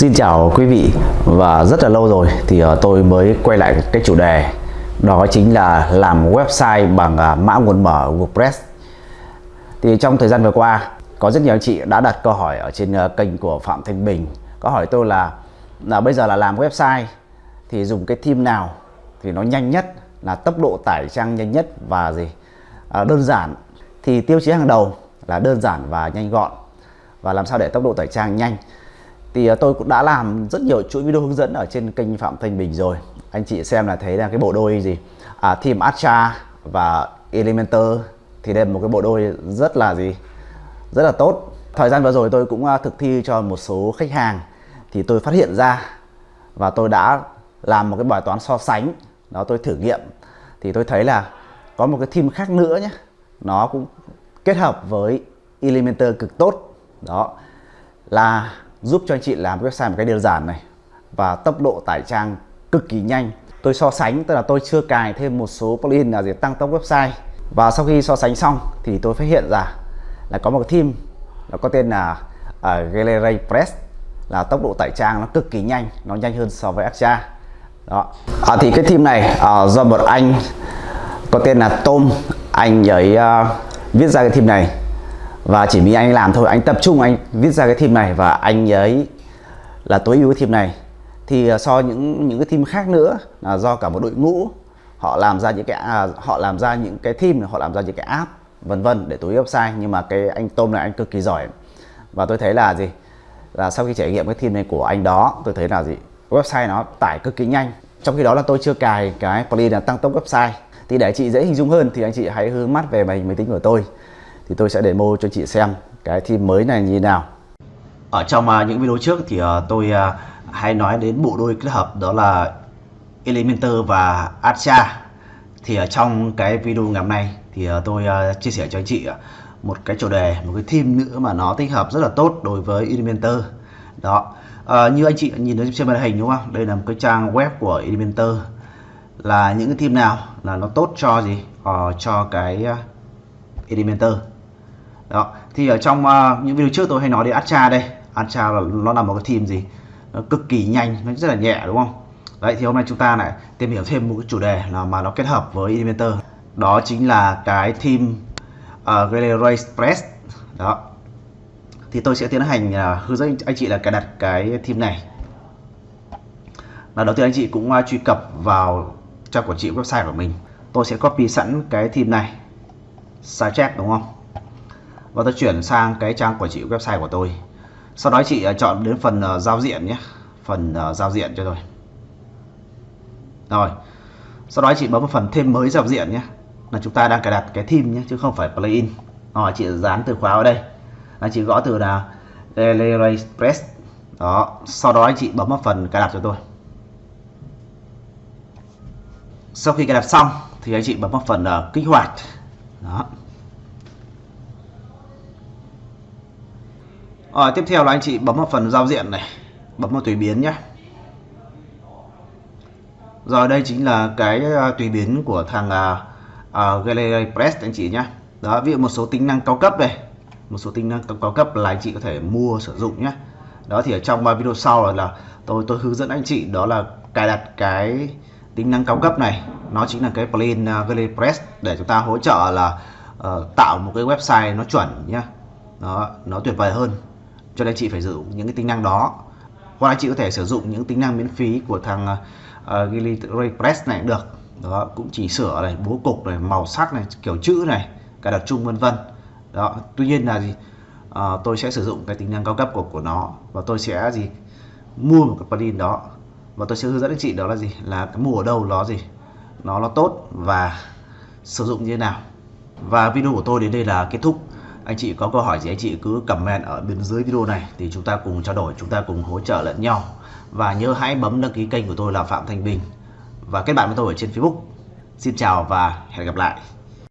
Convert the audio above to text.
Xin chào quý vị và rất là lâu rồi thì ờ, tôi mới quay lại cái chủ đề. Đó chính là làm website bằng ờ, mã nguồn mở WordPress. Thì trong thời gian vừa qua có rất nhiều anh chị đã đặt câu hỏi ở trên ờ, kênh của Phạm Thanh Bình. Có hỏi tôi là là bây giờ là làm website thì dùng cái theme nào thì nó nhanh nhất là tốc độ tải trang nhanh nhất và gì? À, đơn giản thì tiêu chí hàng đầu là đơn giản và nhanh gọn. Và làm sao để tốc độ tải trang nhanh? Thì à, tôi cũng đã làm rất nhiều chuỗi video hướng dẫn ở trên kênh Phạm Thanh Bình rồi. Anh chị xem là thấy là cái bộ đôi gì? À, Team Astra và Elementor. Thì đây là một cái bộ đôi rất là gì? Rất là tốt. Thời gian vừa rồi tôi cũng à, thực thi cho một số khách hàng. Thì tôi phát hiện ra và tôi đã làm một cái bài toán so sánh. Đó tôi thử nghiệm. Thì tôi thấy là có một cái team khác nữa nhé nó cũng kết hợp với Elementor cực tốt. Đó là giúp cho anh chị làm website một cách đơn giản này và tốc độ tải trang cực kỳ nhanh. Tôi so sánh tức là tôi chưa cài thêm một số plugin là để tăng tốc website. Và sau khi so sánh xong thì tôi phát hiện ra là có một team nó có tên là uh, Gallery Press là tốc độ tải trang nó cực kỳ nhanh nó nhanh hơn so với Astra đó. À, thì cái team này uh, do một anh có tên là Tom. Anh ấy uh, viết ra cái team này và chỉ vì anh làm thôi anh tập trung anh viết ra cái theme này và anh ấy là tối ưu cái theme này. Thì ờ, so những những cái theme khác nữa là do cả một đội ngũ họ làm ra những cái à, họ làm ra những cái theme họ làm ra những cái app vân vân để tối ưu website nhưng mà cái anh tôm này anh cực kỳ giỏi. Và tôi thấy là gì? Là sau khi trải nghiệm cái theme này của anh đó tôi thấy là gì? Website nó tải cực kỳ nhanh. Trong khi đó là tôi chưa cài cái plugin là tăng tốc website thì để chị dễ hình dung hơn thì anh chị hãy hướng mắt về màn hình máy tính của tôi thì tôi sẽ demo cho chị xem cái theme mới này như thế nào. Ở trong uh, những video trước thì uh, tôi uh, hay nói đến bộ đôi kết hợp đó là Elementor và Astra thì ở trong cái video ngày hôm nay thì uh, tôi uh, chia sẻ cho anh chị uh, một cái chủ đề một cái theme nữa mà nó tích hợp rất là tốt đối với Elementor. Đó. Uh, như anh chị nhìn thấy trên màn hình đúng không? Đây là một cái trang web của Elementor. Là những cái theme nào? Là nó tốt cho gì? Uh, cho cái uh, Elementor đó. Thì ở trong uh, những video trước tôi hay nói đến Astra đây. Astra là nó là một cái team gì? Nó cực kỳ nhanh nó rất là nhẹ đúng không? Đấy thì hôm nay chúng ta lại tìm hiểu thêm một cái chủ đề là mà nó kết hợp với Elementor. Đó chính là cái team ờ, uh, Galileo Express đó. Thì tôi sẽ tiến hành uh, hướng dẫn anh chị là cài đặt cái team này. Là đầu tiên anh chị cũng uh, truy cập vào trang quản trị website của mình. Tôi sẽ copy sẵn cái team này. Sidetrack đúng không? Và tôi chuyển sang cái trang quản trị website của tôi. Sau đó chị à, chọn đến phần à, giao diện nhé. Phần à, giao diện cho tôi. Rồi. Sau đó chị bấm vào phần thêm mới giao diện nhé. Là chúng ta đang cài đặt cái theme nhé chứ không phải plugin rồi chị dán từ khóa ở đây. Là chị gõ từ là Express đó. Sau đó anh chị bấm vào phần cài đặt cho tôi. Sau khi cài đặt xong thì anh chị bấm vào phần uh, kích hoạt. Đó. À, tiếp theo là anh chị bấm vào phần giao diện này Bấm vào tùy biến nhé. Rồi đây chính là cái ờ, tùy biến của thằng ờ, uh, uh, Gallery Press anh chị nhé. Đó ví dụ một số tính năng cao cấp đây Một số tính năng cao cấp là anh chị có thể mua sử dụng nhé. Đó thì ở trong video sau là, là tôi tôi hướng dẫn anh chị đó là cài đặt cái tính năng cao cấp này. Nó chính là cái plugin uh, Gallery Press để chúng ta hỗ trợ là uh, tạo một cái website nó chuẩn nhé. Nó nó tuyệt vời hơn cho nên chị phải sử dụng những cái tính năng đó. Hoặc là chị có thể sử dụng những tính năng miễn phí của thằng uh, Gilly Press này cũng được. Đó cũng chỉ sửa này bố cục này màu sắc này kiểu chữ này cài đặt chung vân vân. Đó tuy nhiên là gì? Uh, tôi sẽ sử dụng cái tính năng cao cấp của của nó và tôi sẽ gì? Mua một cái plugin đó và tôi sẽ hướng dẫn anh chị đó là gì? Là cái mua ở đâu nó gì? Nó nó tốt và sử dụng như thế nào. Và video của tôi đến đây là kết thúc anh chị có câu hỏi gì, anh chị cứ comment ở bên dưới video này thì chúng ta cùng trao đổi, chúng ta cùng hỗ trợ lẫn nhau. Và nhớ hãy bấm đăng ký kênh của tôi là Phạm Thanh Bình. Và kết bạn với tôi ở trên Facebook. Xin chào và hẹn gặp lại.